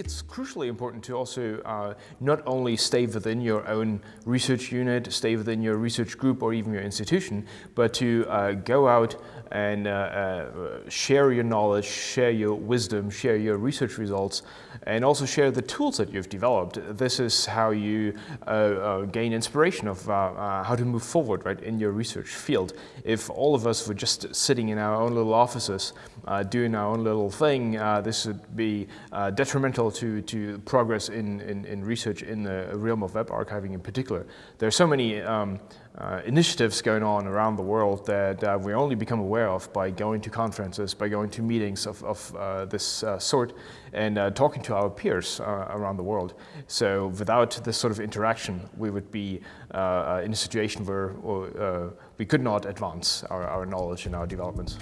it's crucially important to also uh, not only stay within your own research unit, stay within your research group or even your institution, but to uh, go out and uh, uh, share your knowledge, share your wisdom, share your research results, and also share the tools that you've developed. This is how you uh, gain inspiration of how to move forward right, in your research field. If all of us were just sitting in our own little offices doing our own little thing, this would be detrimental to, to progress in, in, in, research in the realm of web archiving in particular. There are so many um, uh, initiatives going on around the world that uh, we only become aware of by going to conferences, by going to meetings of, of uh, this uh, sort and uh, talking to our peers uh, around the world. So without this sort of interaction, we would be in a situation where we could not advance our, our knowledge and our developments.